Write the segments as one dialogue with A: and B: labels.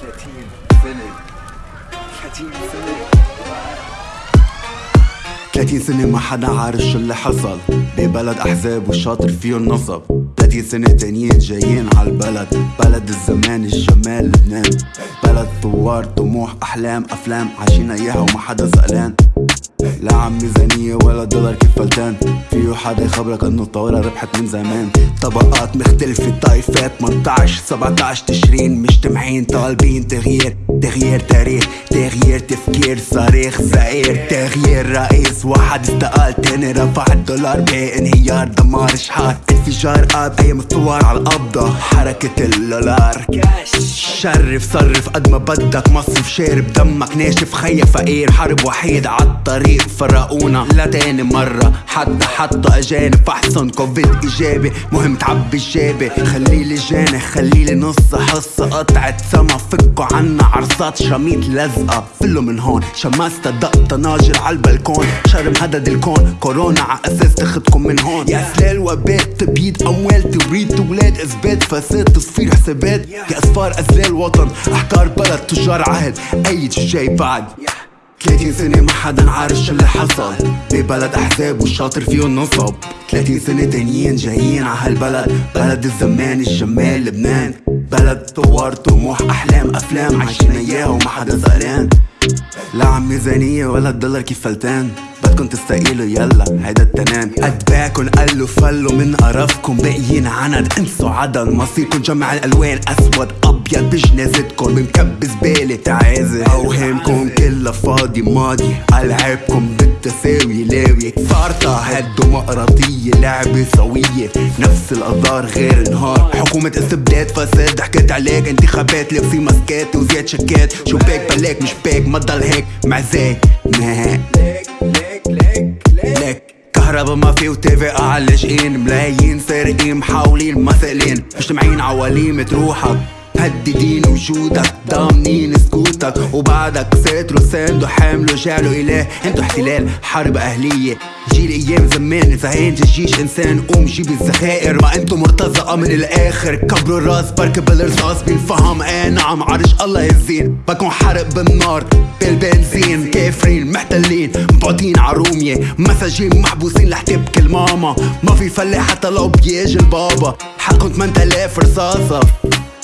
A: سنة 30 سنة
B: 30 سنة ما حدا عارف شو اللي حصل. ببلد أحزاب والشاطر فيه النصب 30 سنة تانيين جايين عالبلد بلد الزمان الجمال لبنان. بلد ثوار طموح أحلام أفلام. عايشين إياها وما حدا سألان. لا عم ميزانية ولا دولار كيف فلتان. فيه حدا يخبرك إنه الطاولة ربحت من زمان. طبقات مختلفة طائفات 18 17 تشرين مجتمعين طالبين تغيير. تغيير تاريخ تغيير تفكير صريخ زئير تغيير رئيس واحد استقال تاني رفع الدولار بانهيار. دمار شحات انفجار اب أيام الثوار على القبضة حركة اللولار شرف صرف قد ما بدك مصرف شارب دمك ناشف. خيا فقير حرب وحيد عالطريق فرقونا. لا تاني مرة حتى حتى أجانب. احسن كوفيد إيجابي مهم تعبي الجابي خليلي جاني خليلي نص حصة. قطعة سما فكوا عنا عرصات شميت لزقة فلو من هون شمست دق طناجر عالبلكون شرم هدد الكون. كورونا ع أساس تاخدكم من هون. يا سلال وبات تبيد أموال توريد ولاد اثبات فساد تصفير حسابات. يا أسفار أزلال وطن. احكار بلد تجار عهد. اي جاي بعد. 30 سنة ما حدا عارف شو اللي حصل. ببلد أحزاب والشاطر فيه النصب 30 سنة تانيين جايين ع هالبلد. بلد الزمان الجمال لبنان. بلد ثوار طموح أحلام أفلام. عايشين اياها حدا زعلان لا عم ميزانية ولا الدولار كيف فلتان. بدكن تستقيلوا يلا. هيدا التنان اتباعكن قلوا فلوا من قرفكم باقيين عند انسوا عدد مصيركن جمع الألوان. أسود أبيض بجنازتكن بمكب زبالة تعازي. أوهامكم كلها فاضي ماضي ألعابكم بالتساوي لاوي فارطة هالديمقراطية لعبة سوية. نفس القدار غير نهار حكومة استبداد فساد. حكيت عليك انتخابات. لابسين ماسكات وزياد شكات. شو باك بلاك مش باك. ما تضل هيك معزاك ما لك كهربا ما في وتيفي لاجئين ملايين سارقين محاولين مثقلين مجتمعين عواليم تروحك. مهددين وجودك ضامنين سكوتك. وبعدك ساتروا ساندوا حاملوا جعلوا اله انتو احتلال حرب أهلية. جيل أيام زمان إذا هين الجيش إنسان. قوم جيب الذخائر ما انتو مرتزقة من الآخر. كبروا الراس بركب الرصاص بينفهم إيه نعم عرش الله يزين. بكون حرق بالنار بالبنزين. كافرين محتلين مبعوتين عرومية مساجين محبوسين لح تبكي الماما ما في فلاح حتى لو بيجي البابا حقكم 8000 رصاصة.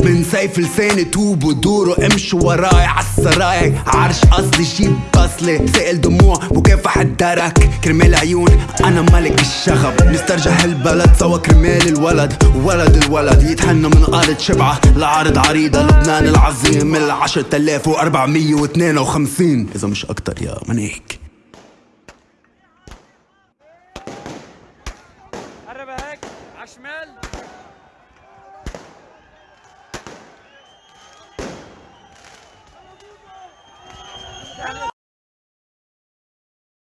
B: من سيف لساني توبوا دوروا امشوا وراي عالسراي عرش اصلي جيب بصلي سائل دموع مكافح الدرك. كرمال عيون أنا ملك الشغب. نسترجع هالبلد سوا كرمال الولد. ولد الولد يتهنى من أرض شبعة. لعرض عريضة لبنان العظيم. ال 10452 إذا مش أكتر يا منيك.
C: قرب هيك. على Come
D: on.